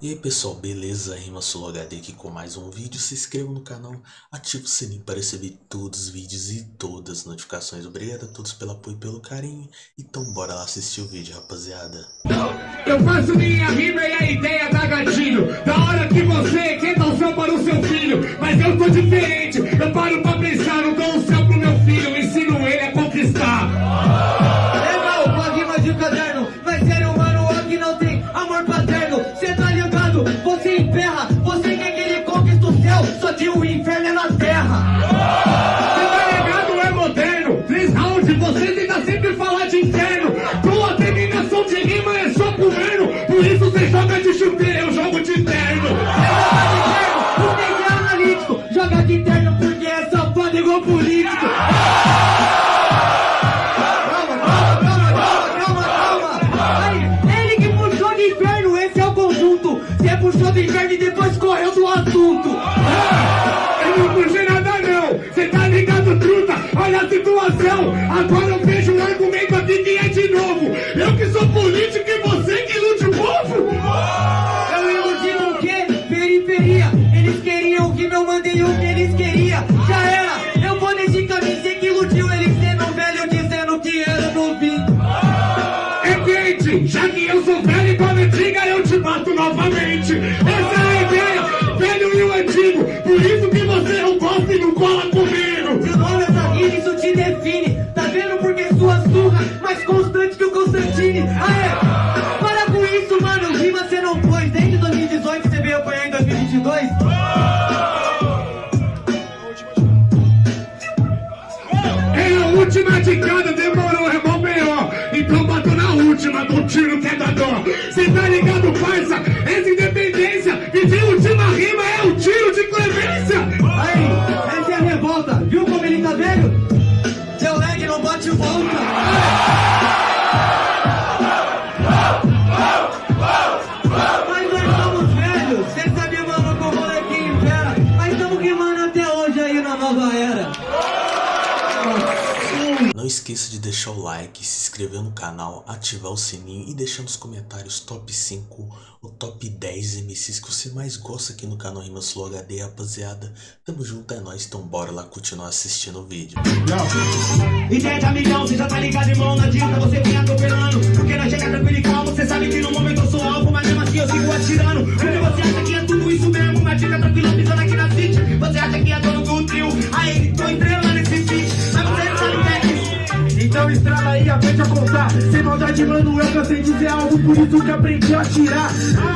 E aí pessoal, beleza? Rima Solo HD aqui com mais um vídeo. Se inscreva no canal, ative o sininho para receber todos os vídeos e todas as notificações. Obrigado a todos pelo apoio e pelo carinho. Então bora lá assistir o vídeo, rapaziada. Eu faço minha rima e a ideia da gatilho. Da hora que você quer dar o céu para o seu filho. Mas eu tô diferente, eu paro pra céu Só última de cada, demorou, é mó B.O. Então bato na última, do tiro que é da dó Cê tá ligado, parça? Essa independência de última rima esqueça de deixar o like, se inscrever no canal, ativar o sininho e deixar nos comentários top 5 ou top 10 MCs que você mais gosta aqui no canal Rima Slow HD, rapaziada. Tamo junto, é nóis, então bora lá continuar assistindo o vídeo. Tá não tranquilo e Sem maldade, mano, eu cansei de dizer algo Por isso que aprendi a tirar.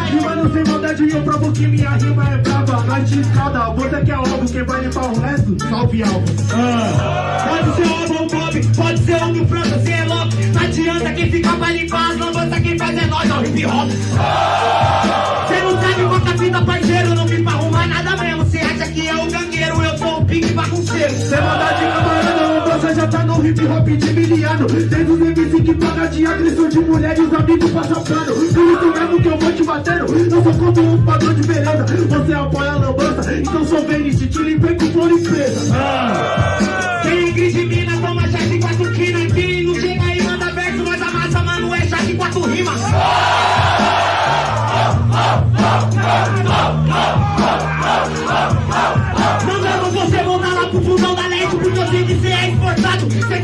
E mano, sem maldade, eu provo que minha rima é brava Nós te escalda, você que é alvo Quem vai limpar o resto, salve alvo Pode ser o ou Bob, pode ser o do França, cê é louco Não adianta quem fica pra limpar as lambanças Quem faz é nós, ó, hip hop. Cê não sabe quanta fita, parceiro Não vim pra arrumar nada mesmo. Cê acha que é o gangueiro, eu sou o pique bagunceiro Sem maldade, camarada, lambança já tá no hip hop de miliano. Desde os MC que paga de agressão de mulher e os amigos passam pano Por isso mesmo que eu vou te batendo. Eu sou como um padrão de beleza. Você apoia a lambança, então sou Venice Te limpei com flor e presa. Quem grite mina, toma chá de quatro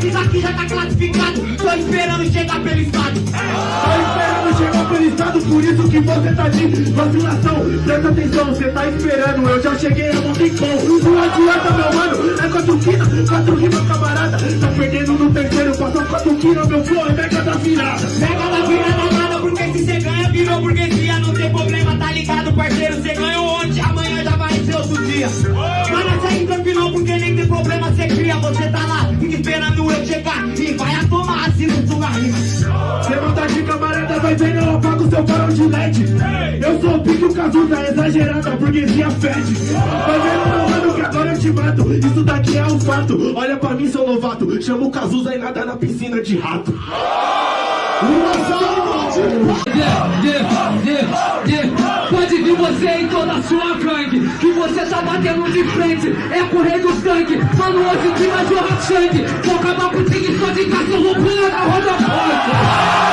diz aqui já tá classificado. Tô esperando chegar pelo estado. Tô esperando chegar pelo estado Por isso que você tá de vacilação Presta atenção, você tá esperando Eu já cheguei a Monticom Não adianta meu mano, é quatro quina Quatro rimas camarada. Tá perdendo no terceiro, passou quatro quina Meu flow é mega da virada Mega da virada nada Porque se cê ganha, virou burguesia. Não tem problema, tá ligado parceiro Cê ganhou ontem, amanhã já vai ser outro dia. Mas segue tranquilo porque nem tem problema Cê cria, você tá lá, chegar E vai a tomar assino sua rima. Tá de camarada, vai vendo eu apago seu farol de LED. Eu sou o pique, o Cazuza, exagerada, a burguesia fede. Vai vendo meu mano que agora eu te mato. Isso daqui é um fato, olha pra mim seu novato. Chama o Cazuza e nada na piscina de rato. Uma salva! Yeah, yeah, yeah, yeah. Pode vir você em toda a sua gangue. Que você tá batendo de frente. É correr do sangue Mano, hoje que vai jorrar sangue Vou acabar com o tigre só de cachorro pula na roda forte.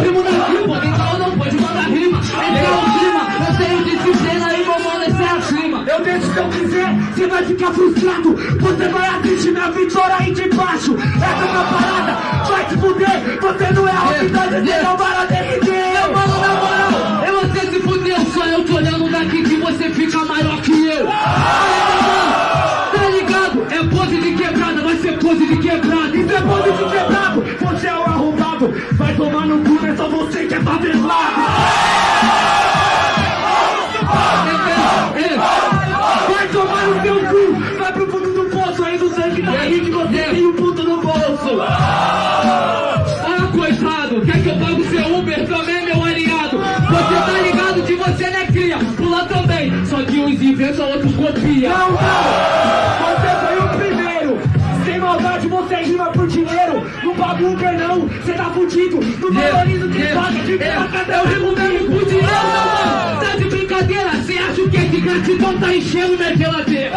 Rimo na rima, então não pode mandar rima. Esse é o clima, eu tenho disciplina e meu mano, esse é acima. Eu deixo se eu quiser, você vai ficar frustrado. Você vai assistir minha vitória aí de baixo. Essa é uma parada, vai te fuder Você não é a realidade, você não Vai tomar no cu, é só você que é favelado. Vai tomar no seu cu, vai pro fundo do poço Aí do sangue da aí que você tem um puto no bolso. Ah, coitado, quer que eu pague o seu Uber também, meu aliado? Você tá ligado que você não é cria, pula também. Só que uns inventam, outros copia. Não, não, você rima por dinheiro Não paga Uber não, você tá fudido Não valoriza o que é, eu rimo mesmo com dinheiro, meu mano. Tá de brincadeira? Cê acha o que é de gratidão tá enchendo minha geladeira?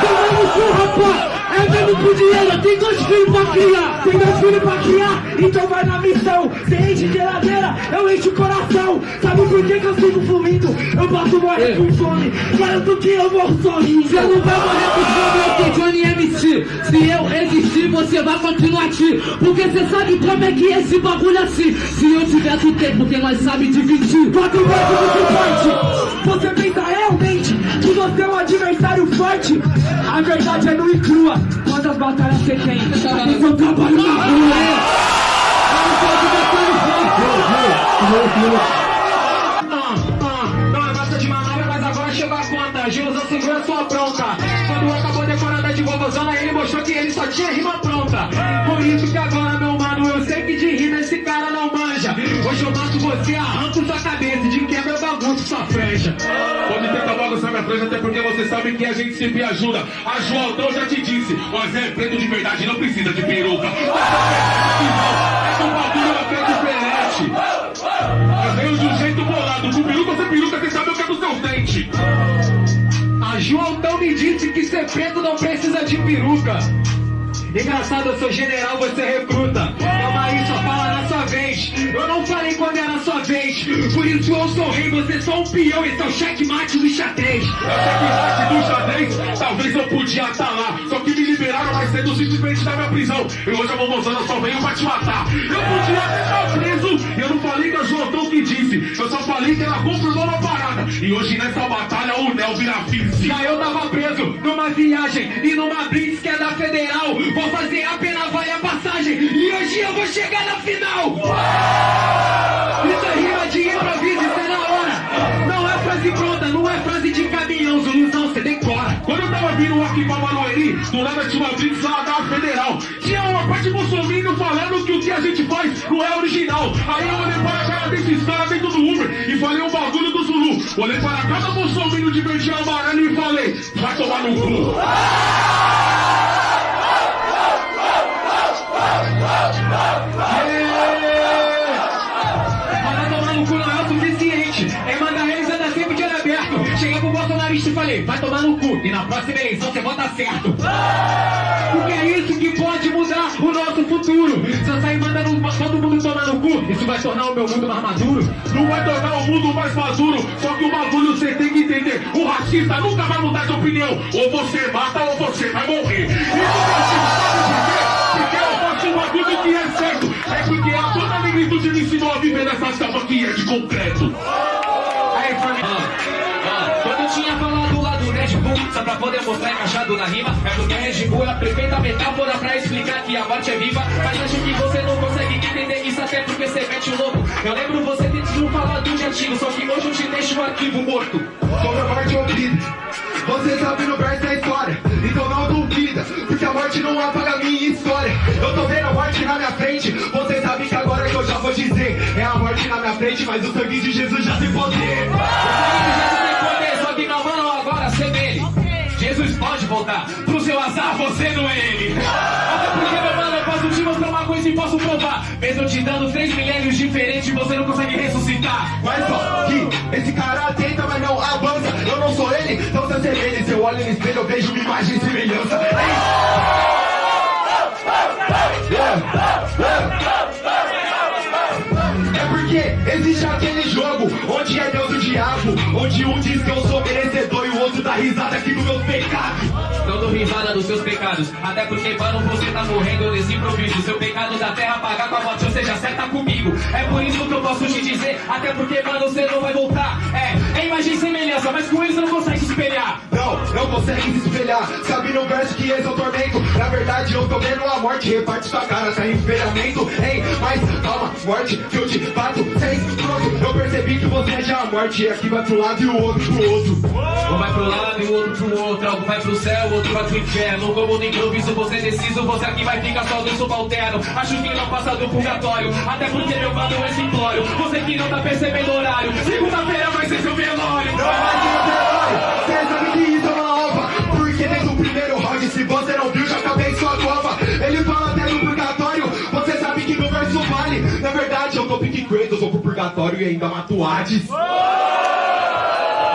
Toma no cu, rapaz. É mesmo com dinheiro, tem dois filhos pra criar. Tem dois filhos pra criar, então vai na missão Você enche geladeira, eu encho o coração Sabe por que, que eu sigo fluindo? Eu posso morrer com fome Garanto que eu morro sozinho Você não vai morrer com fome, eu sou Johnny MC. Se eu existir, você vai continuar aqui. Porque você sabe como é que é esse bagulho assim. Se eu tiver tu tem, porque nós sabe dividir. Quatro vezes muito forte Você pensa que você é um adversário forte A verdade é nua e crua Quantas batalhas você tem? Mas eu trabalho na rua Eu não não é de manobra, mas agora chegou a conta. Gilson segura sua bronca. Quando acabou decorada de vovozona, ele mostrou que ele só tinha rima pronta. Por isso que agora, meu mano, eu sei que de rima esse cara não manja. Hoje eu mato você, arranco sua cabeça, de quebra eu bagunço sua franja. Até porque você sabe que a gente sempre ajuda. A Joaldão já te disse, mas é preto de verdade, não precisa de peruca. O bagulho é preto pelete. Eu venho de um jeito bolado, com peruca sem peruca, você sabe o que é dos seus dentes. A Joaldão me disse que ser preto não precisa de peruca. Engraçado, eu sou general, você recruta. Calma aí, só fala na sua vez. Eu não falei quando era sua vez. Por isso eu sou rei, você só um peão. Esse é o checkmate do xadrez. Checkmate do xadrez, talvez eu podia estar lá. Só que me liberaram mais cedo simplesmente da minha prisão. E hoje a vovozana só veio pra te matar. Eu podia estar preso. E eu não falei que a Joaldão que disse. Eu só falei que ela uma parada. E hoje nessa batalha o Nel vira vice. Já eu tava preso numa viagem e numa blitz que é da federal. Vou fazer a pena, vale a passagem. E hoje eu vou chegar na final. Isso é rima de improviso, isso é na hora. Não é frase pronta, não é frase de caminhão, Zuluzão, você decora. Quando eu tava vindo aqui pra Barueri, do nada tinha uma blitz lá da Federal. Parte bolsominion falando que o que a gente faz não é original. Aí eu olhei para a cara desses caras dentro do Uber e falei o bagulho do Zulu. Olhei para cada bolsominion de verde amarelo e falei, vai tomar no cu. É. Cheguei pro bolsonarista e falei, vai tomar no cu. E na próxima eleição você vota certo. Porque é isso que o nosso futuro. Se eu sair mandando todo mundo tomar no cu, isso vai tornar o meu mundo mais maduro. Não vai tornar o mundo mais maduro, só que o bagulho você tem que entender. O racista nunca vai mudar de opinião. Ou você mata ou você vai morrer. Isso que eu por quê? Porque eu faço um bagulho que é certo. É porque a toda negritude me ensinou a viver nessa selva que é de concreto. Aí, família. Quando eu tinha Red Bull, só pra poder mostrar encaixado na rima, é porque a Red Bull é a perfeita metáfora pra explicar que a morte é viva. Mas acho que você não consegue entender isso até porque você mete o louco. Eu lembro você tentando falar do de antigo, só que hoje eu te deixo o arquivo morto. Sobre a morte ouvida. Você sabe no verso da história, então não duvida, porque a morte não apaga a minha história. Eu tô vendo a morte na minha frente, você sabe que agora que eu já vou dizer, é a morte na minha frente, mas o sangue de Jesus já tem poder. Voltar, pro seu azar você não é ele. Até porque, meu mano, eu posso te mostrar uma coisa e posso provar. Mesmo te dando três milênios diferentes, você não consegue ressuscitar. Mas só que esse cara tenta, mas não avança. Eu não sou ele, não se assemelhe. Se eu olho no espelho, eu vejo uma imagem e semelhança. É yeah. Existe aquele jogo onde é Deus e o diabo, onde um diz que eu sou merecedor e o outro dá risada aqui do meu pecado. Seus pecados. Até porque, mano, você tá morrendo nesse improviso. Seu pecado da terra pagar com a morte, ou seja, acerta comigo. É por isso que eu posso te dizer Até porque, mano, você não vai voltar. É, é imagem e semelhança, mas com isso não consegue se espelhar. Não, não consegue se espelhar. Sabe no verso que esse é o tormento. Na verdade, eu tô vendo a morte. Reparte sua cara, sem espelhamento. Hein, mas calma, morte, que eu te bato. Sem pronto, eu percebi que você é já a morte. E aqui vai pro lado e o outro pro outro. Um vai pro lado e o outro pro outro Algo vai pro céu, outro vai pro inferno Como no improviso, você é deciso Você aqui vai ficar só do subalterno Acho que não passa do purgatório Até porque meu mano é simplório Você que não tá percebendo o horário Segunda-feira E ainda mato Hades.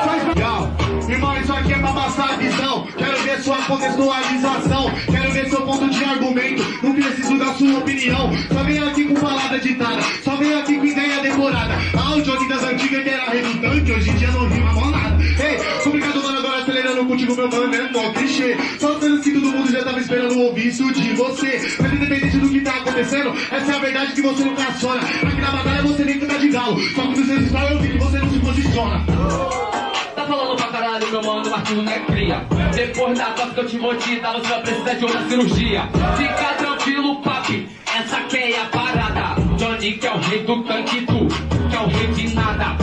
Faz legal. Irmão, isso aqui é pra passar a visão. Quero ver sua contextualização. Quero ver seu ponto de argumento. Não preciso da sua opinião. Só vem aqui com palavra ditada. Só vem aqui com ideia decorada. Áudio aqui das antigas que era redundante. Hoje em dia não rima mó nada. Acelerando contigo, meu mano, é mó clichê. Só dando que todo mundo já tava esperando ouvir isso de você. Mas independente do que tá acontecendo, essa é a verdade que você nunca aciona. Aqui na batalha você nem canta de galo. Só que nos seus eu vi que você não se posiciona. Tá falando pra caralho, meu mano, mas não é cria Depois da costa que eu te mordida, você vai precisar de outra cirurgia Fica tranquilo, papi, essa que é a parada Johnny que é o rei do tanque, tu que é o rei de nada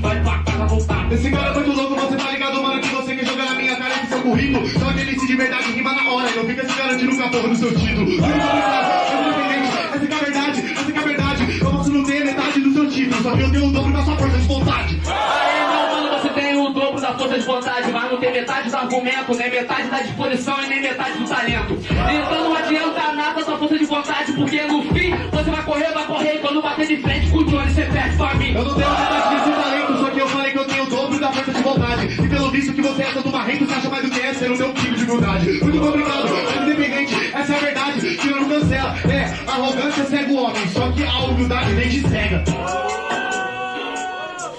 vai pra casa voltar Esse cara é muito louco, você tá ligado, mano, que você quer jogar na minha cara com seu currículo. Só que ele se de verdade rima na hora, não fica se garantindo com a porra do seu título. Independente, essa que é a verdade, essa que é a verdade. Eu posso não ter metade do seu título, só que eu tenho o dobro da sua força de vontade. Aê, meu mano, você tem o dobro da força de vontade, mas não tem metade do argumento, nem metade da disposição e nem metade do talento. Então não adianta nada sua força de vontade, porque no fim você vai correr, vai correr, e quando bater de frente com o Johnny, você perde pra mim. Eu não tenho metade desse talento, só que eu falei que eu tenho o dobro da força de vontade. E pelo visto que você é todo marrento, você acha mais do que é ser o meu tipo de humildade. Muito obrigado, independente, essa é a verdade, que não cancela. É, arrogância cega o homem, só que a humildade nem te cega.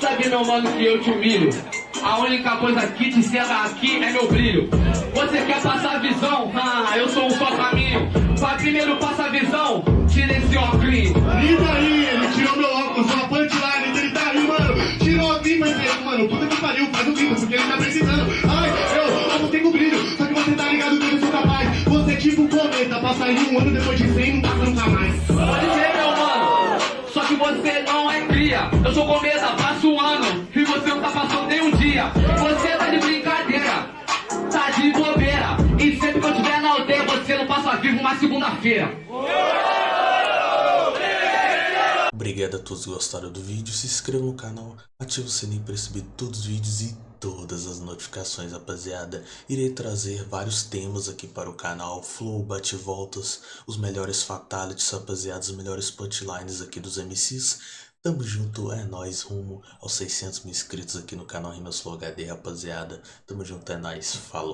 Sabe, meu mano, que eu te humilho. A única coisa que te cega aqui é meu brilho. Você quer passar visão? Ah, eu sou um só caminho. Vai primeiro passa a visão, tira esse óculos. Lida aí, ele tirou meu óculos, uma punchline, ele tá aí, mano. Tirou a pipa, ele, mano, puta que pariu, faz o bico, porque ele tá precisando. Ai, eu, eu não tenho brilho, só que você tá ligado que eu sou capaz. Você é tipo um cometa, passa aí um ano depois de 100 não passa nunca mais. Pode ser, meu mano. Só que você não é cria. Eu sou cometa, segunda-feira. Obrigado a todos que gostaram do vídeo, se inscreva no canal, ative o sininho para receber todos os vídeos e todas as notificações, rapaziada. Irei trazer vários temas aqui para o canal, flow, bate-voltas, os melhores fatalities, rapaziada, os melhores punchlines aqui dos MCs. Tamo junto, é nóis, rumo aos 600 mil inscritos aqui no canal Rimas Flow HD, rapaziada. Tamo junto, é nóis, falou.